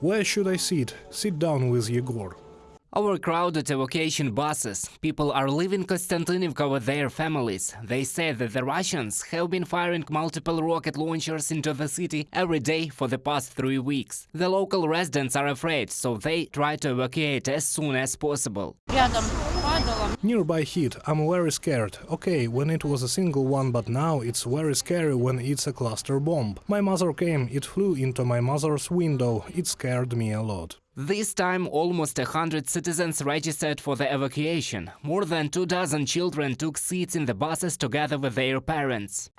Where should I sit? Sit down with Yegor. Overcrowded evacuation buses. People are leaving Konstantinivka with their families. They say that the Russians have been firing multiple rocket launchers into the city every day for the past three weeks. The local residents are afraid, so they try to evacuate as soon as possible. Nearby hit, I'm very scared. Okay, when it was a single one, but now it's very scary when it's a cluster bomb. My mother came, it flew into my mother's window, it scared me a lot. This time almost 100 citizens registered for the evacuation. More than two dozen children took seats in the buses together with their parents.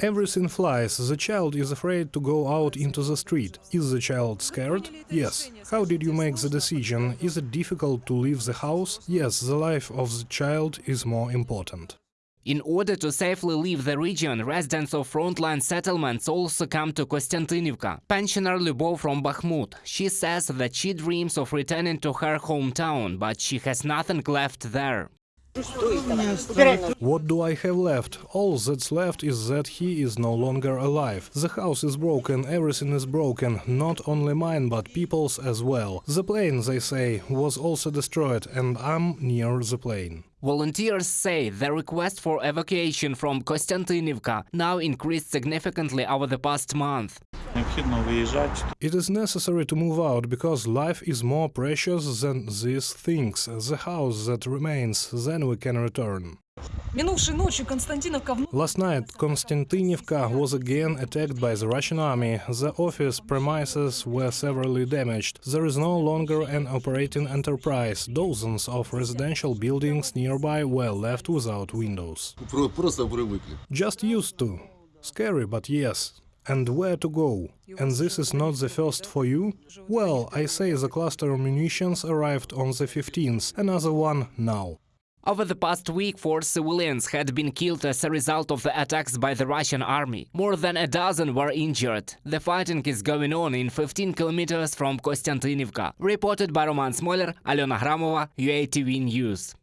Everything flies. The child is afraid to go out into the street. Is the child scared? Yes. How did you make the decision? Is it difficult to leave the house? Yes, the life of the child is more important. In order to safely leave the region, residents of frontline settlements also come to Konstantinivka. Pensioner Lubov from Bakhmut. She says that she dreams of returning to her hometown, but she has nothing left there. What do I have left? All that's left is that he is no longer alive. The house is broken, everything is broken, not only mine but people's as well. The plane, they say, was also destroyed, and I'm near the plane. Volunteers say the request for evacuation from Konstantinivka now increased significantly over the past month. It is necessary to move out because life is more precious than these things, the house that remains, then we can return. Минувшей ночью Константиновка вновь Last night, Konstantinivka was again attacked by the Russian army. The office premises were severely damaged. There is no longer an operating enterprise. Dozens of residential buildings nearby were left without windows. Про- Просто привыкли. Just used to. Scary, but yes. And where to go? And this is not the first for you? Well, I say the cluster munitions arrived on the 15th, another one now. Over the past week, four civilians had been killed as a result of the attacks by the Russian army. More than a dozen were injured. The fighting is going on in 15 kilometers from Konstantinivka. Reported by Roman Smoler, Alena Gramova, UATV News.